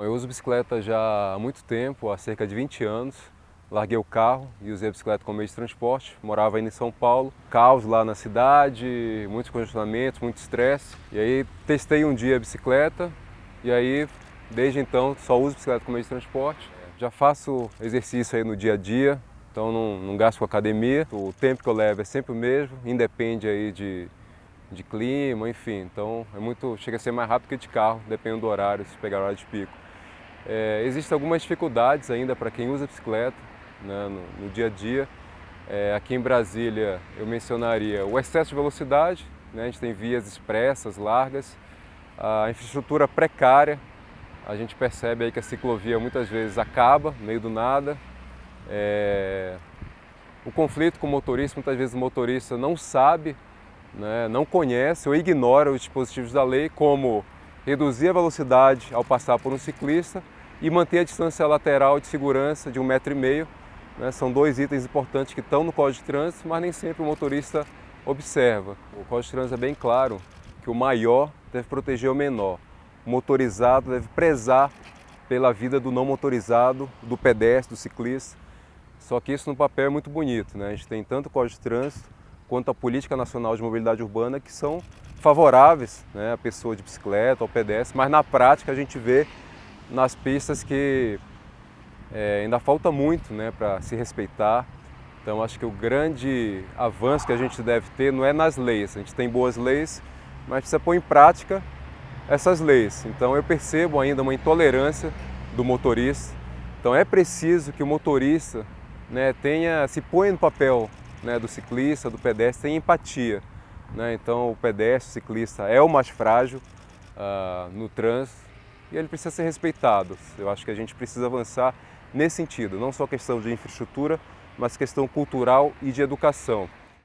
Eu uso bicicleta já há muito tempo, há cerca de 20 anos. Larguei o carro e usei a bicicleta como meio de transporte. Morava ainda em São Paulo, caos lá na cidade, muitos congestionamentos, muito estresse. E aí testei um dia a bicicleta e aí desde então só uso bicicleta como meio de transporte. Já faço exercício aí no dia a dia, então não, não gasto com academia. O tempo que eu levo é sempre o mesmo, independe aí de, de clima, enfim. Então é muito, chega a ser mais rápido que de carro, dependendo do horário, se pegar hora de pico. É, existem algumas dificuldades ainda para quem usa bicicleta né, no, no, dia a dia. É, aqui em Brasília eu mencionaria o excesso de velocidade, né, a gente tem vias expressas, largas, a infraestrutura precária, a gente percebe aí que a ciclovia muitas vezes acaba, meio do nada. É, o conflito com o motorista, muitas vezes o motorista não sabe, né, não conhece ou ignora os dispositivos da lei, como reduzir a velocidade ao passar por um ciclista e manter a distância lateral de segurança de um metro e meio. Né? São dois itens importantes que estão no Código de Trânsito, mas nem sempre o motorista observa. O Código de Trânsito é bem claro que o maior deve proteger o menor. O motorizado deve prezar pela vida do não motorizado, do pedestre, do ciclista. Só que isso no papel é muito bonito. Né? A gente tem tanto o Código de Trânsito quanto a Política Nacional de Mobilidade Urbana que são favoráveis né, à pessoa de bicicleta, ao pedestre, mas na prática a gente vê nas pistas que é, ainda falta muito né, para se respeitar. Então acho que o grande avanço que a gente deve ter não é nas leis, a gente tem boas leis, mas precisa pôr em prática essas leis. Então eu percebo ainda uma intolerância do motorista. Então é preciso que o motorista né, tenha, se põe no papel né, do ciclista, do pedestre, tenha empatia. Né? Então o pedestre, o ciclista é o mais frágil uh, no trânsito e ele precisa ser respeitado. Eu acho que a gente precisa avançar nesse sentido, não só questão de infraestrutura, mas questão cultural e de educação.